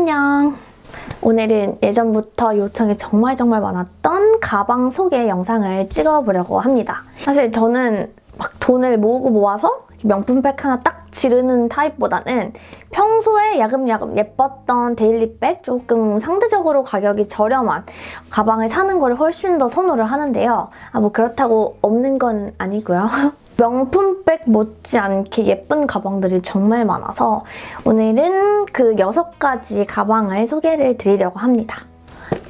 안녕! 오늘은 예전부터 요청이 정말 정말 많았던 가방 소개 영상을 찍어보려고 합니다. 사실 저는 막 돈을 모으고 모아서 명품백 하나 딱 지르는 타입보다는 평소에 야금야금 예뻤던 daily bag 조금 상대적으로 가격이 저렴한 가방을 사는 걸 훨씬 더 선호를 하는데요. 아, 뭐 그렇다고 없는 건 아니고요. 명품백 못지않게 예쁜 가방들이 정말 많아서 오늘은 그 6가지 가방을 소개를 드리려고 합니다.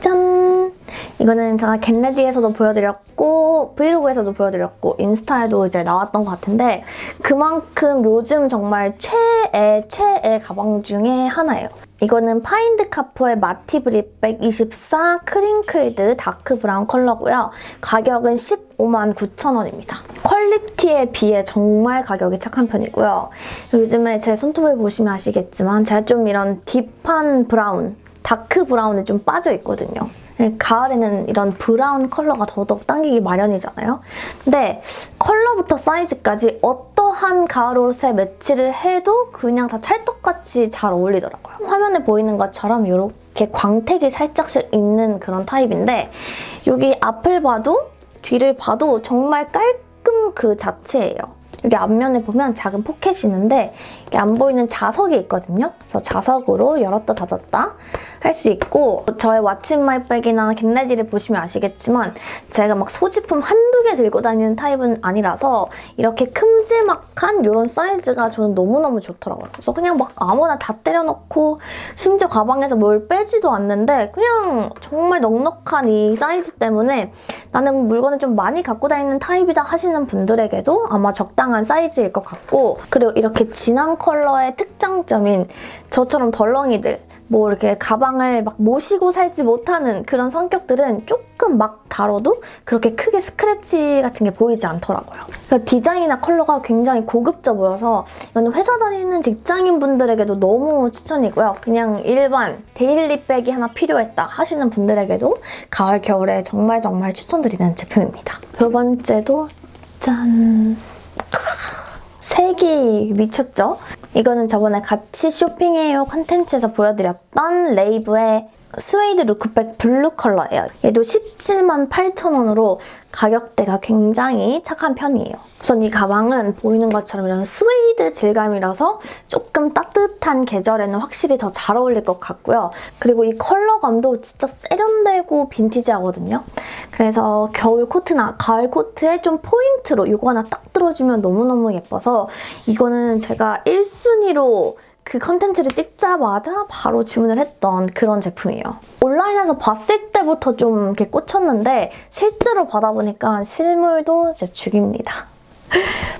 짠! 이거는 제가 get ready에서도 보여드렸고 브이로그에서도 보여드렸고 인스타에도 이제 나왔던 것 같은데 그만큼 요즘 정말 최애 최애 가방 중에 하나예요. 이거는 파인드카푸어의 마티 브릿백 24 crinkled dark brown 컬러고요. 가격은 15만 9천 원입니다. 퀄리티에 비해 정말 가격이 착한 편이고요. 요즘에 제 손톱을 보시면 아시겠지만 제가 좀 이런 deep한 brown, dark brown에 좀 빠져 있거든요. 가을에는 이런 brown 컬러가 더더욱 당기기 마련이잖아요. 근데 컬러부터 사이즈까지 어떠한 가을 옷에 매치를 해도 그냥 다 찰떡같이 잘 어울리더라고요. 화면에 보이는 것처럼 이렇게 광택이 살짝씩 있는 그런 타입인데 여기 앞을 봐도 뒤를 봐도 정말 깔끔 그 자체예요. 여기 앞면에 보면 작은 포켓이 있는데 안 보이는 자석이 있거든요. 그래서 자석으로 열었다 닫았다 할 수 있고 저의 왓츠마이백이나 겟레디를 보시면 아시겠지만 제가 막 소지품 한 두개 들고 다니는 타입은 아니라서 이렇게 큼지막한 이런 사이즈가 저는 너무너무 좋더라고요. 그래서 그냥 막 아무거나 다 때려넣고 심지어 가방에서 뭘 빼지도 않는데 그냥 정말 넉넉한 이 사이즈 때문에 나는 물건을 좀 많이 갖고 다니는 타입이다 하시는 분들에게도 아마 적당한 사이즈일 것 같고 그리고 이렇게 진한 컬러의 특장점인 저처럼 덜렁이들 뭐 이렇게 가방을 막 모시고 살지 못하는 그런 성격들은 조금 막 다뤄도 그렇게 크게 스크래치 같은 게 보이지 않더라고요. 그러니까 디자인이나 컬러가 굉장히 고급져 보여서 이거는 회사 다니는 직장인분들에게도 너무 추천이고요. 그냥 일반 daily bag이 하나 필요했다 하시는 분들에게도 가을, 겨울에 정말 정말 추천드리는 제품입니다. 두 번째도 짠! 색이 미쳤죠? 이거는 저번에 같이 쇼핑해요 컨텐츠에서 보여드렸던 레이브의 스웨이드 루크백 블루 컬러예요. 얘도 17만 8천 원으로 가격대가 굉장히 착한 편이에요. 우선 이 가방은 보이는 것처럼 이런 스웨이드 질감이라서 조금 따뜻한 계절에는 확실히 더 잘 어울릴 것 같고요. 그리고 이 컬러감도 진짜 세련되고 빈티지하거든요. 그래서 겨울 코트나 가을 코트에 좀 포인트로 이거 하나 딱 들어주면 너무너무 예뻐서 이거는 제가 1순위로 그 컨텐츠를 찍자마자 바로 주문을 했던 그런 제품이에요. 온라인에서 봤을 때부터 좀 이렇게 꽂혔는데 실제로 받아보니까 실물도 진짜 죽입니다.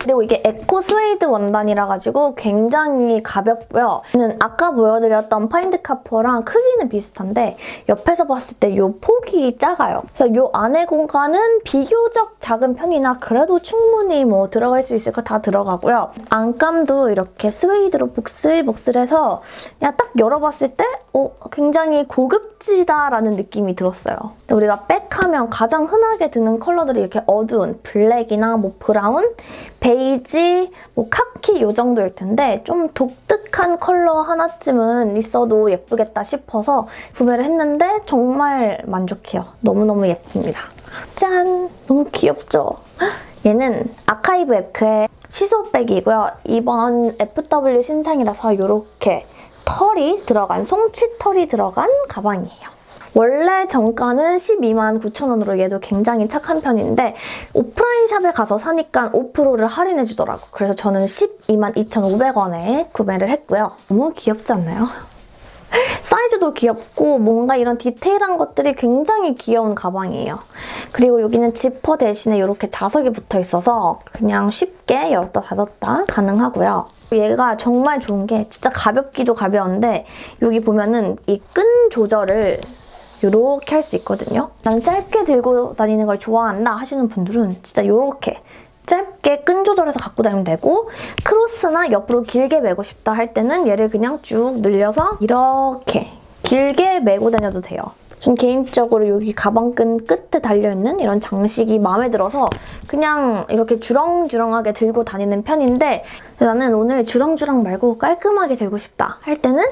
그리고 이게 에코 스웨이드 원단이라 가지고 굉장히 가볍고요. 는 아까 보여드렸던 파인드카푸어랑 크기는 비슷한데 옆에서 봤을 때 이 폭이 작아요. 그래서 이 안에 공간은 비교적 작은 편이나 그래도 충분히 뭐 들어갈 수 있을 거 다 들어가고요. 안감도 이렇게 스웨이드로 복슬복슬해서 그냥 딱 열어봤을 때 어, 굉장히 고급지다라는 느낌이 들었어요. 우리가 백하면 가장 흔하게 드는 컬러들이 이렇게 어두운 블랙이나 뭐 brown, 베이지, 뭐 카키 이 정도일 텐데 좀 독특한 컬러 하나쯤은 있어도 예쁘겠다 싶어서 구매를 했는데 정말 만족해요. 너무너무 예쁩니다. 짠! 너무 귀엽죠? 얘는 아카이브 에크의 시소백이고요. 이번 FW 신상이라서 이렇게 털이 들어간, 송치 털이 들어간 가방이에요. 원래 정가는 12만 9천 원으로 얘도 굉장히 착한 편인데 오프라인 샵에 가서 사니까 5%를 할인해주더라고. 그래서 저는 12만 2,500원에 구매를 했고요. 너무 귀엽지 않나요? 사이즈도 귀엽고 뭔가 이런 디테일한 것들이 굉장히 귀여운 가방이에요. 그리고 여기는 지퍼 대신에 이렇게 자석이 붙어 있어서 그냥 쉽게 열었다 닫았다 가능하고요. 얘가 정말 좋은 게 진짜 가볍기도 가벼운데 여기 보면은 이 끈 조절을 이렇게 할 수 있거든요. 난 짧게 들고 다니는 걸 좋아한다 하시는 분들은 진짜 이렇게 짧게 끈 조절해서 갖고 다니면 되고 크로스나 옆으로 길게 메고 싶다 할 때는 얘를 그냥 쭉 늘려서 이렇게 길게 메고 다녀도 돼요. 전 개인적으로 여기 가방끈 끝에 달려있는 이런 장식이 마음에 들어서 그냥 이렇게 주렁주렁하게 들고 다니는 편인데 나는 오늘 주렁주렁 말고 깔끔하게 들고 싶다 할 때는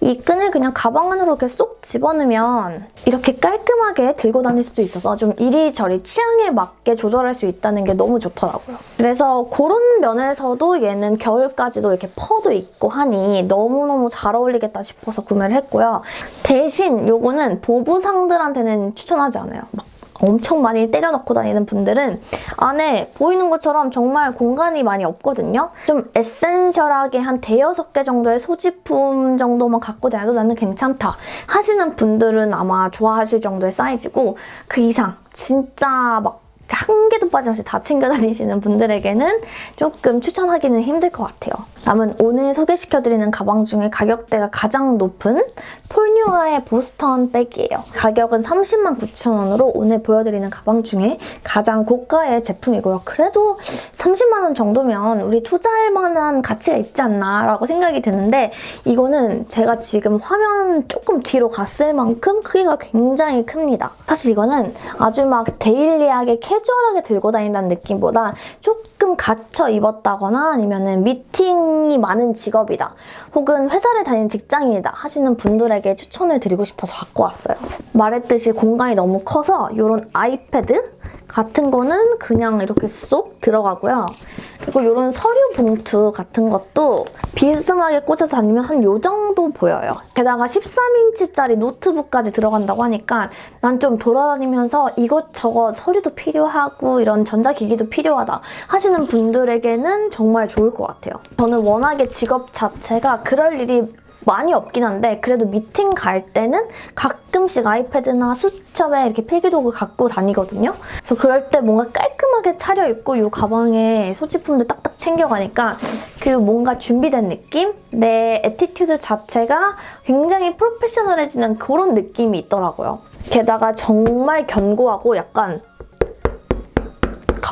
이 끈을 그냥 가방 안으로 이렇게 쏙 집어넣으면 이렇게 깔끔하게 들고 다닐 수도 있어서 좀 이리저리 취향에 맞게 조절할 수 있다는 게 너무 좋더라고요. 그래서 그런 면에서도 얘는 겨울까지도 이렇게 퍼도 있고 하니 너무너무 잘 어울리겠다 싶어서 구매를 했고요. 대신 요거는 보부상들한테는 추천하지 않아요. 막 엄청 많이 때려 넣고 다니는 분들은 안에 보이는 것처럼 정말 공간이 많이 없거든요. 좀 에센셜하게 한 대여섯 개 정도의 소지품 정도만 갖고 다녀도 나는 괜찮다 하시는 분들은 아마 좋아하실 정도의 사이즈고 그 이상 진짜 막 한 개도 빠짐없이 다 챙겨 다니시는 분들에게는 조금 추천하기는 힘들 것 같아요. 다음은 오늘 소개시켜드리는 가방 중에 가격대가 가장 높은 폴뉴아의 보스턴 백이에요. 가격은 30만 9천 원으로 오늘 보여드리는 가방 중에 가장 고가의 제품이고요. 그래도 30만 원 정도면 우리 투자할 만한 가치가 있지 않나 라고 생각이 드는데 이거는 제가 지금 화면 조금 뒤로 갔을 만큼 크기가 굉장히 큽니다. 사실 이거는 아주 막 데일리하게 캐주얼하게 들고 다닌다는 느낌보다 조금 갇혀 입었다거나 아니면 미팅이 많은 직업이다 혹은 회사를 다니는 직장인이다 하시는 분들에게 추천을 드리고 싶어서 갖고 왔어요. 말했듯이 공간이 너무 커서 이런 아이패드 같은 거는 그냥 이렇게 쏙 들어가고요. 그리고 이런 서류 봉투 같은 것도 비스듬하게 꽂아서 다니면 한 요 정도 보여요. 게다가 13인치짜리 노트북까지 들어간다고 하니까 난 좀 돌아다니면서 이것저것 서류도 필요하고 이런 전자기기도 필요하다 하시는 분들에게는 정말 좋을 것 같아요. 저는 워낙에 직업 자체가 그럴 일이 많이 없긴 한데 그래도 미팅 갈 때는 가끔씩 아이패드나 수첩에 이렇게 필기도구 갖고 다니거든요. 그래서 그럴 때 뭔가 깔끔하게 차려입고 이 가방에 소지품도 딱딱 챙겨가니까 그 뭔가 준비된 느낌? 내 attitude 자체가 굉장히 프로페셔널해지는 그런 느낌이 있더라고요. 게다가 정말 견고하고 약간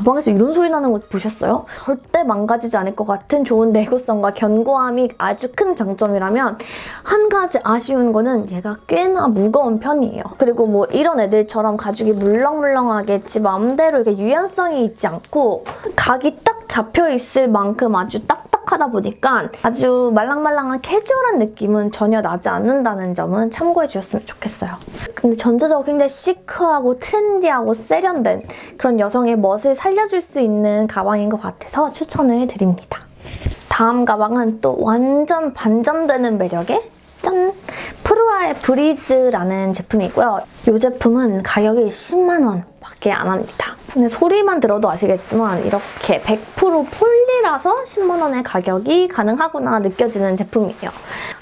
가방에서 이런 소리 나는 거 보셨어요? 절대 망가지지 않을 것 같은 좋은 내구성과 견고함이 아주 큰 장점이라면 한 가지 아쉬운 거는 얘가 꽤나 무거운 편이에요. 그리고 뭐 이런 애들처럼 가죽이 물렁물렁하게 지 마음대로 이렇게 유연성이 있지 않고 각이 딱 잡혀 있을 만큼 아주 딱딱하다 보니까 아주 말랑말랑한 캐주얼한 느낌은 전혀 나지 않는다는 점은 참고해 주셨으면 좋겠어요. 근데 전체적으로 굉장히 시크하고 트렌디하고 세련된 그런 여성의 멋을 살려줄 수 있는 가방인 것 같아서 추천을 드립니다. 다음 가방은 또 완전 반전되는 매력의 짠! 프루아의 브리즈라는 제품이고요. 이 제품은 가격이 10만 원 밖에 안 합니다. 근데 소리만 들어도 아시겠지만 이렇게 100% 폴리라서 10만 원의 가격이 가능하구나 느껴지는 제품이에요.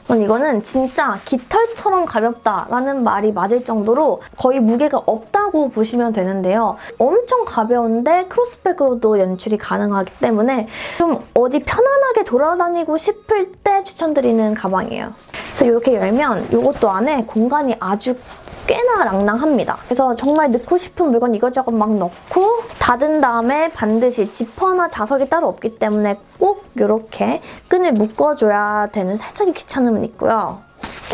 전 이거는 진짜 깃털처럼 가볍다라는 말이 맞을 정도로 거의 무게가 없다고 보시면 되는데요. 엄청 가벼운데 크로스백으로도 연출이 가능하기 때문에 좀 어디 편안하게 돌아다니고 싶을 때 추천드리는 가방이에요. 그래서 이렇게 열면 이것도 안에 공간이 아주 꽤나 낭낭합니다. 그래서 정말 넣고 싶은 물건 이것저것 막 넣고 닫은 다음에 반드시 지퍼나 자석이 따로 없기 때문에 꼭 이렇게 끈을 묶어줘야 되는 살짝의 귀찮음은 있고요.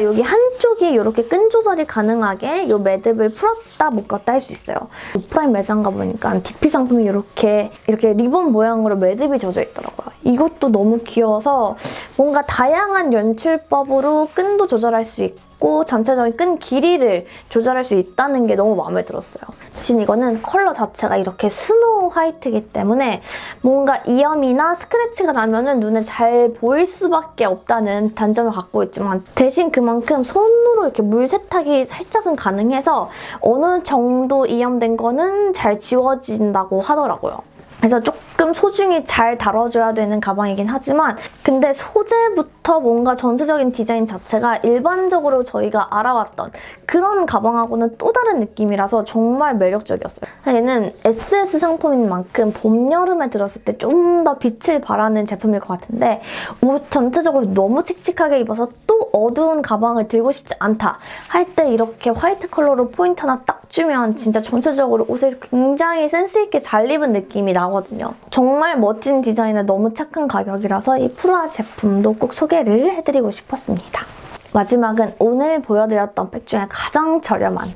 여기 한쪽이 이렇게 끈 조절이 가능하게 이 매듭을 풀었다 묶었다 할 수 있어요. 오프라인 매장 가보니까 DP 상품이 이렇게 이렇게 리본 모양으로 매듭이 져 있더라고요. 이것도 너무 귀여워서 뭔가 다양한 연출법으로 끈도 조절할 수 있고 있고 전체적인 끈 길이를 조절할 수 있다는 게 너무 마음에 들었어요. 대신 이거는 컬러 자체가 이렇게 snow white이기 때문에 뭔가 이염이나 스크래치가 나면 은 눈에 잘 보일 수밖에 없다는 단점을 갖고 있지만 대신 그만큼 손으로 이렇게 물 세탁이 살짝은 가능해서 어느 정도 이염된 거는 잘 지워진다고 하더라고요. 그래서 조금 소중히 잘 다뤄줘야 되는 가방이긴 하지만 근데 소재부터 뭔가 전체적인 디자인 자체가 일반적으로 저희가 알아왔던 그런 가방하고는 또 다른 느낌이라서 정말 매력적이었어요. 얘는 SS 상품인 만큼 봄, 여름에 들었을 때 좀 더 빛을 발하는 제품일 것 같은데 옷 전체적으로 너무 칙칙하게 입어서 또 어두운 가방을 들고 싶지 않다 할 때 이렇게 white 컬러로 포인트 하나 딱 주면 진짜 전체적으로 옷을 굉장히 센스있게 잘 입은 느낌이 나거든요. 정말 멋진 디자인에 너무 착한 가격이라서 이 프루아 제품도 꼭 소개를 해드리고 싶었습니다. 마지막은 오늘 보여드렸던 백 중에 가장 저렴한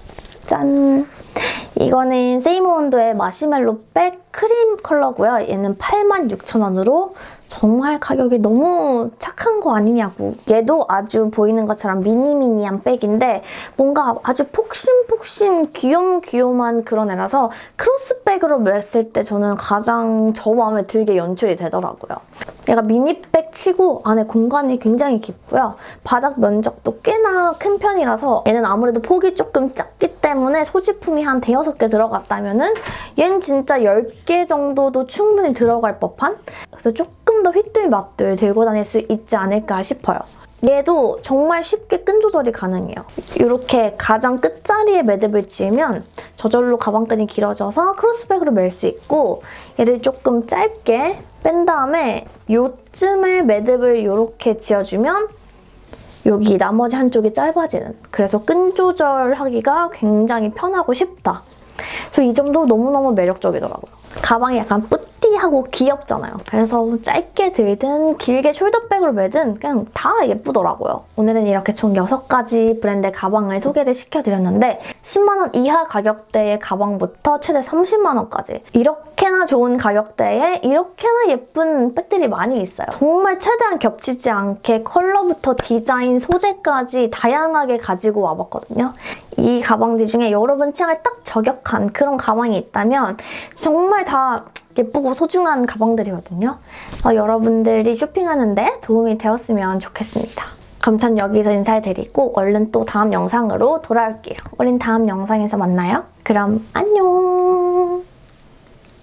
짠! 이거는 세이모온도의 마시멜로 백 크림 컬러고요. 얘는 86,000원으로 정말 가격이 너무 착한 거 아니냐고. 얘도 아주 보이는 것처럼 미니미니한 백인데 뭔가 아주 폭신폭신 귀염귀염한 그런 애라서 크로스백으로 맸을 때 저는 가장 저 마음에 들게 연출이 되더라고요. 얘가 미니백 치고 안에 공간이 굉장히 깊고요. 바닥 면적도 꽤나 큰 편이라서 얘는 아무래도 폭이 조금 작기 때문에 소지품이 한 대여섯 개 들어갔다면 은 얘는 진짜 10개 정도도 충분히 들어갈 법한? 그래서 조금 더 맛들 들고 다닐 수 있지 않을까 싶어요. 얘도 정말 쉽게 끈 조절이 가능해요. 이렇게 가장 끝자리에 매듭을 지으면 저절로 가방끈이 길어져서 크로스백으로 멜 수 있고 얘를 조금 짧게 뺀 다음에 요쯤에 매듭을 이렇게 지어주면 여기 나머지 한쪽이 짧아지는 그래서 끈 조절하기가 굉장히 편하고 쉽다. 저 이 점도 너무너무 매력적이더라고요. 가방이 약간 뿌띠하고 귀엽잖아요. 그래서 짧게 들든 길게 숄더백으로 매든 그냥 다 예쁘더라고요. 오늘은 이렇게 총 6가지 브랜드 가방을 소개를 시켜드렸는데 10만 원 이하 가격대의 가방부터 최대 30만 원까지 이렇게나 좋은 가격대에 이렇게나 예쁜 백들이 많이 있어요. 정말 최대한 겹치지 않게 컬러부터 디자인, 소재까지 다양하게 가지고 와봤거든요. 이 가방들 중에 여러분 취향에 딱 저격한 그런 가방이 있다면 정말 다 예쁘고 소중한 가방들이거든요. 어, 여러분들이 쇼핑하는데 도움이 되었으면 좋겠습니다. 그럼 전 여기서 인사드리고 얼른 또 다음 영상으로 돌아올게요. 우린 다음 영상에서 만나요. 그럼 안녕!